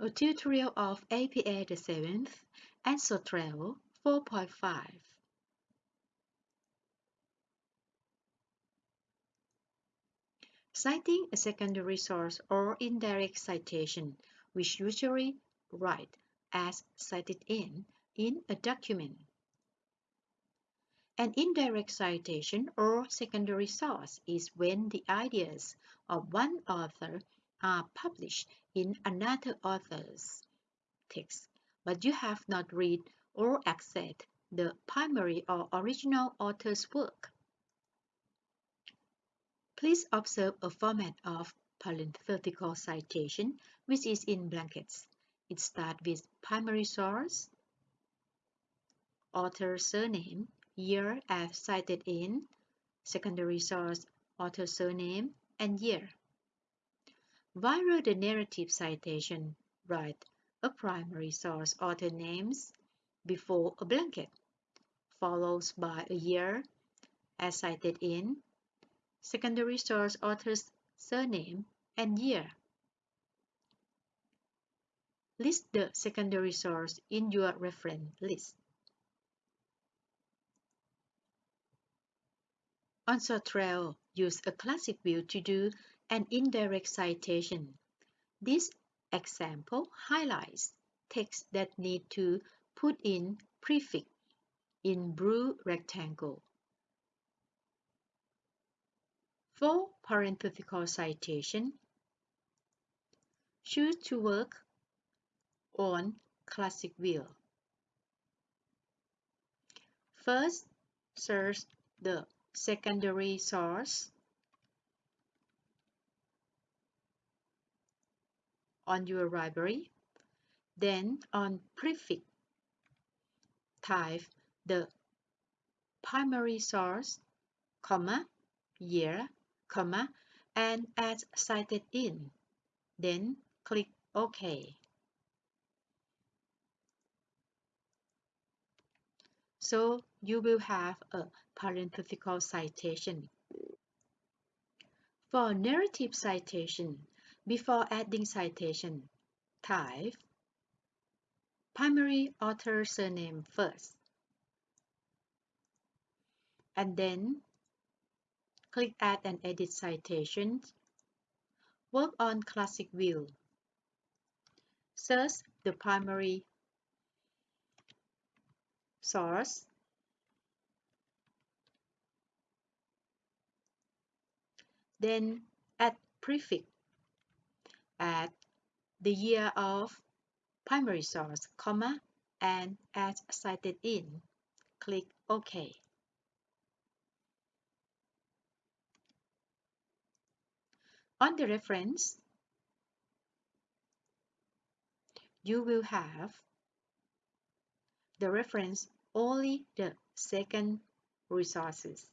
A tutorial of APA the 7th and Zotero 4.5. Citing a secondary source or indirect citation, which usually write as cited in in a document. An indirect citation or secondary source is when the ideas of one author are published in another author's text, but you have not read or accessed the primary or original author's work. Please observe a format of parenthetical citation which is in brackets. It starts with primary source, author surname, year as cited in, secondary source, author surname, and year. While the narrative citation write a primary source author names before a blanket, follows by a year as cited in, secondary source author's surname and year. List the secondary source in your reference list. On Zotero, use a classic view to do an indirect citation. This example highlights text that need to put in prefix in blue rectangle. For parenthetical citation, choose to work on classic view. First, search the secondary source on your library. Then on prefix, type the primary source, comma, year, comma, and as cited in. Then click OK. So you will have a parenthetical citation. For narrative citation, before adding citation, type primary author surname first. And then click Add and Edit Citations. Work on Classic View. Search the primary source then add prefix add the year of primary source, comma, and as cited in. Click OK. On the reference, you will have the reference only the second resources.